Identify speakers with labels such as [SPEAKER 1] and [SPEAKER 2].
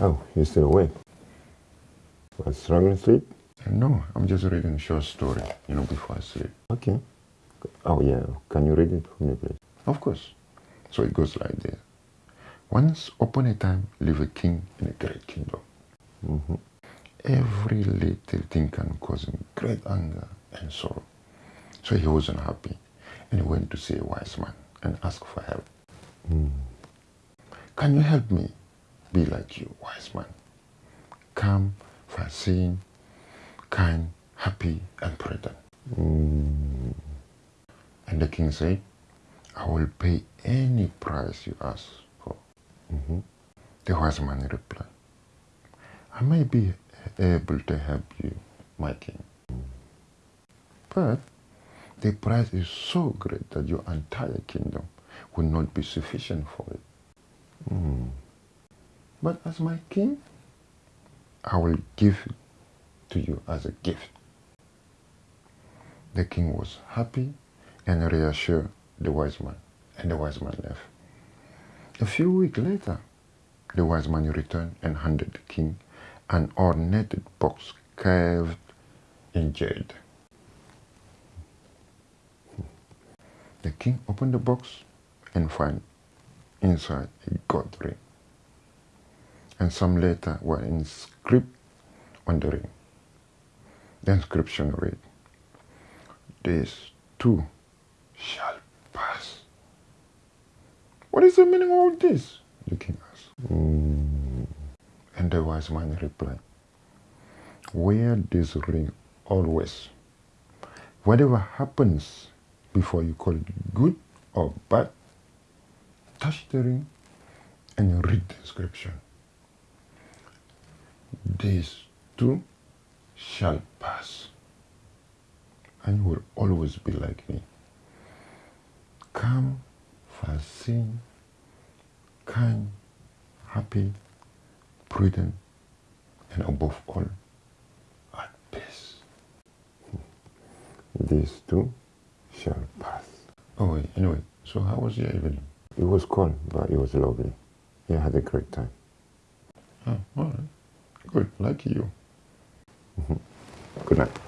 [SPEAKER 1] Oh, you're still awake? What, struggling to sleep?
[SPEAKER 2] No, I'm just reading a short story, you know, before I sleep.
[SPEAKER 1] Okay. Oh, yeah. Can you read it for me, please?
[SPEAKER 2] Of course. So it goes like this. Once upon a time lived a king in a great kingdom.
[SPEAKER 1] Mm-hmm.
[SPEAKER 2] Every little thing can cause him great anger and sorrow. So he wasn't happy and he went to see a wise man and asked for help.
[SPEAKER 1] Mm.
[SPEAKER 2] Can you help me be like you, wise man? Calm, foreseeing, kind, happy, and prudent.
[SPEAKER 1] Mm.
[SPEAKER 2] And the king said, I will pay any price you ask for.
[SPEAKER 1] Mm-hmm.
[SPEAKER 2] The wise man replied, I may be able to help you, my king. But the price is so great that your entire kingdom will not be sufficient for it.
[SPEAKER 1] Mm.
[SPEAKER 2] But as my king, I will give to you as a gift. The king was happy and reassured the wise man, and the wise man left. A few weeks later, the wise man returned and handed the king an ornate box carved in jade. The king opened the box and found inside a gold ring. And some letters were inscribed on the ring. The inscription read, This too shall pass. What is the meaning of all this? The king asked.
[SPEAKER 1] Mm.
[SPEAKER 2] And the wise man replied, Wear this ring always. Whatever happens before you call it good or bad, touch the ring and read the inscription. This too shall pass. And you will always be like me. Calm, foreseeing, kind, happy, prudent, and above all, at peace.
[SPEAKER 1] This too shall pass.
[SPEAKER 2] Oh, wait, anyway, so how was your evening?
[SPEAKER 1] It was cold, but it was lovely. I had a great time.
[SPEAKER 2] Oh, all right. Good, like you. Mm-hmm.
[SPEAKER 1] Good night.